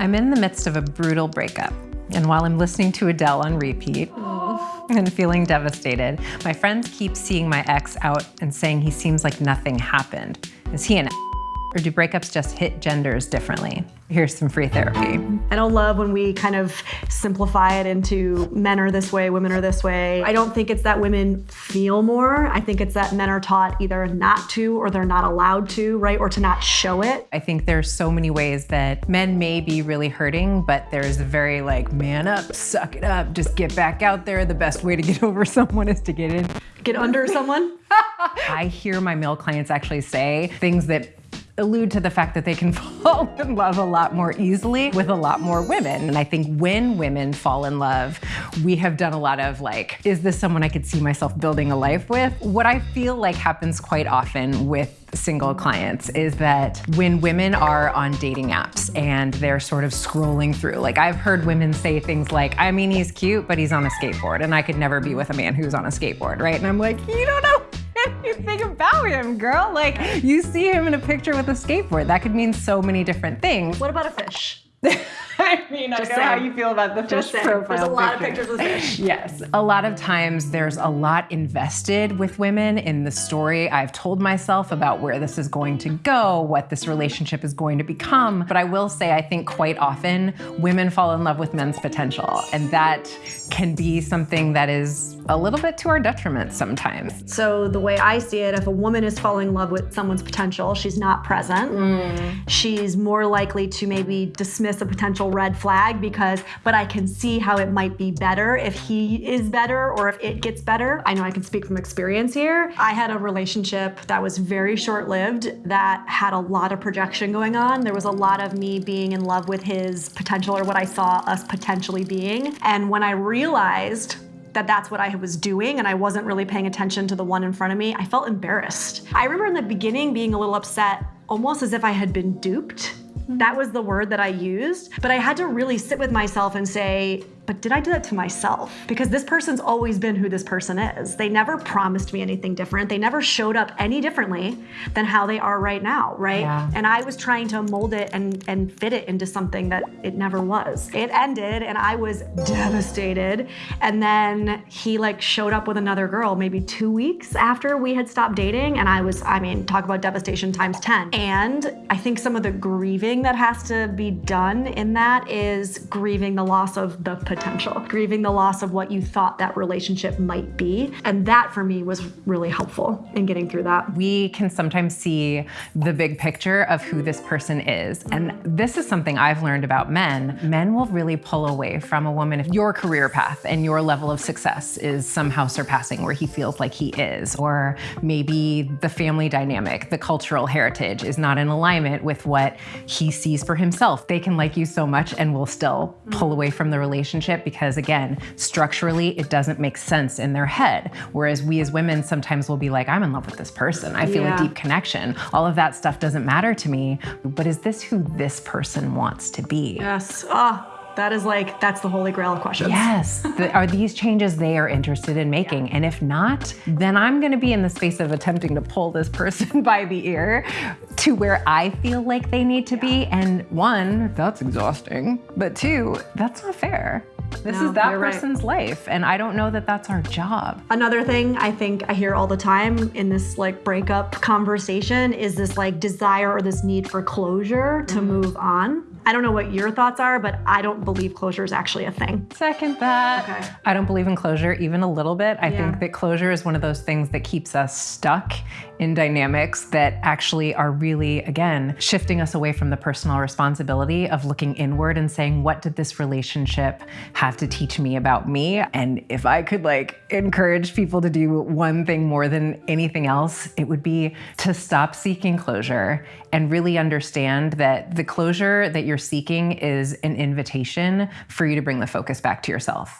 I'm in the midst of a brutal breakup. And while I'm listening to Adele on repeat oh. and feeling devastated, my friends keep seeing my ex out and saying he seems like nothing happened. Is he an or do breakups just hit genders differently? Here's some free therapy. I don't love when we kind of simplify it into men are this way, women are this way. I don't think it's that women feel more. I think it's that men are taught either not to or they're not allowed to, right? Or to not show it. I think there's so many ways that men may be really hurting, but there's a very like, man up, suck it up, just get back out there. The best way to get over someone is to get in. Get under someone? I hear my male clients actually say things that allude to the fact that they can fall in love a lot more easily with a lot more women. And I think when women fall in love, we have done a lot of like, is this someone I could see myself building a life with? What I feel like happens quite often with single clients is that when women are on dating apps and they're sort of scrolling through, like I've heard women say things like, I mean, he's cute, but he's on a skateboard and I could never be with a man who's on a skateboard, right? And I'm like, you don't know about him, girl. Like, you see him in a picture with a skateboard. That could mean so many different things. What about a fish? I mean, Just I know saying. how you feel about the Just fish saying. profile There's a lot picture. of pictures of fish. Yes. A lot of times there's a lot invested with women in the story I've told myself about where this is going to go, what this relationship is going to become. But I will say, I think quite often women fall in love with men's potential. And that can be something that is a little bit to our detriment sometimes. So the way I see it, if a woman is falling in love with someone's potential, she's not present. Mm. She's more likely to maybe dismiss a potential red flag because, but I can see how it might be better if he is better or if it gets better. I know I can speak from experience here. I had a relationship that was very short-lived that had a lot of projection going on. There was a lot of me being in love with his potential or what I saw us potentially being. And when I realized that that's what I was doing and I wasn't really paying attention to the one in front of me, I felt embarrassed. I remember in the beginning being a little upset, almost as if I had been duped. That was the word that I used, but I had to really sit with myself and say, but did I do that to myself? Because this person's always been who this person is. They never promised me anything different. They never showed up any differently than how they are right now, right? Yeah. And I was trying to mold it and, and fit it into something that it never was. It ended and I was devastated. And then he like showed up with another girl maybe two weeks after we had stopped dating. And I was, I mean, talk about devastation times 10. And I think some of the grieving that has to be done in that is grieving the loss of the potential potential, grieving the loss of what you thought that relationship might be. And that for me was really helpful in getting through that. We can sometimes see the big picture of who this person is. And this is something I've learned about men. Men will really pull away from a woman if your career path and your level of success is somehow surpassing where he feels like he is, or maybe the family dynamic, the cultural heritage is not in alignment with what he sees for himself. They can like you so much and will still pull away from the relationship relationship because again, structurally, it doesn't make sense in their head. Whereas we as women sometimes will be like, I'm in love with this person. I feel yeah. a deep connection. All of that stuff doesn't matter to me, but is this who this person wants to be? Yes. Ah. Oh. That is like, that's the holy grail of questions. Yes. the, are these changes they are interested in making? Yeah. And if not, then I'm going to be in the space of attempting to pull this person by the ear to where I feel like they need to yeah. be. And one, that's exhausting. But two, that's not fair. This no, is that person's right. life, and I don't know that that's our job. Another thing I think I hear all the time in this like breakup conversation is this like desire or this need for closure to mm. move on. I don't know what your thoughts are, but I don't believe closure is actually a thing. Second that. Okay. I don't believe in closure even a little bit. I yeah. think that closure is one of those things that keeps us stuck in dynamics that actually are really, again, shifting us away from the personal responsibility of looking inward and saying, what did this relationship have to teach me about me? And if I could like encourage people to do one thing more than anything else, it would be to stop seeking closure and really understand that the closure that you're seeking is an invitation for you to bring the focus back to yourself.